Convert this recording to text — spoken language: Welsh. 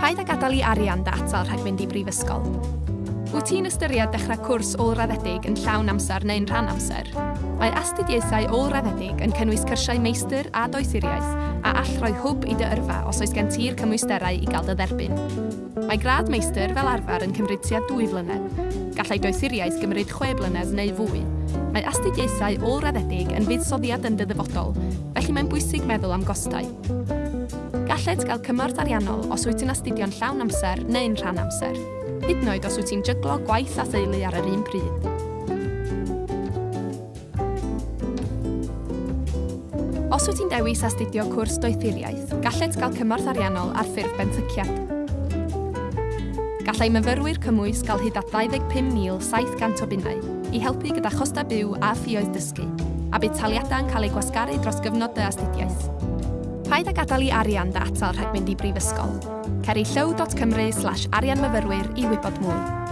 Paid a gadael i arian data rhag mynd i brifysgol. Wyt ti'n ystyried dechrau cwrs ôl-raddedig yn llawn amser neu'n rhan amser? Mae astudiaethau ôl-raddedig yn cynnwys cyrsiau meistr a doethuriaeth a all roi hwb i dy yrfa os oes gen ti'r cymwysterau i gael dy dderbyn. Mae grad meistr fel arfer yn cymryd tua 2 flynedd. Gallai doethuriaeth gymryd 6 blynedd neu fwy. Mae astudiaethau ôl-raddedig yn fuddsoddiad yn dy ddyfodol, felly mae'n bwysig meddwl am gostau. Galled gael cymorth ariannol os wyt ti'n astudio'n llawn amser neu'n rhan amser, hyd yn oed os wyt ti'n jyglo gwaith a theulu ar yr un pryd. Os wyt ti'n dewis astudio cwrs doethuriaeth, galled gael cymorth ariannol ar ffurf benthyciad. Gallai myfyrwyr cymwys gael hyd at 25,700 o bunnau i helpu gyda chosta byw a ffioedd dysgu, a bydd taliadau yn cael eu gwasgaru dros gyfnod dy astudiaeth paid â gadael i arian dy atal rhag mynd i brifysgol. Ceri llaw.cymru slash arianmyfyrwyr i wybod mwy.